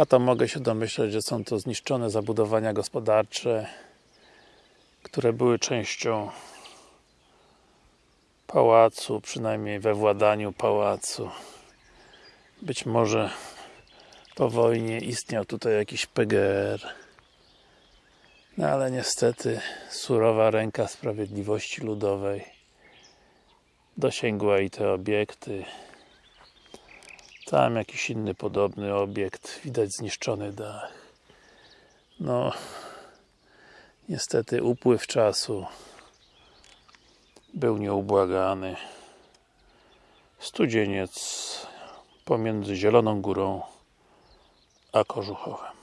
A to mogę się domyśleć, że są to zniszczone zabudowania gospodarcze, które były częścią pałacu, przynajmniej we władaniu pałacu. Być może po wojnie istniał tutaj jakiś PGR. No ale niestety surowa ręka sprawiedliwości ludowej dosięgła i te obiekty. Tam jakiś inny podobny obiekt, widać zniszczony dach. No niestety upływ czasu był nieubłagany. Studzieniec pomiędzy Zieloną Górą a Kożuchowem.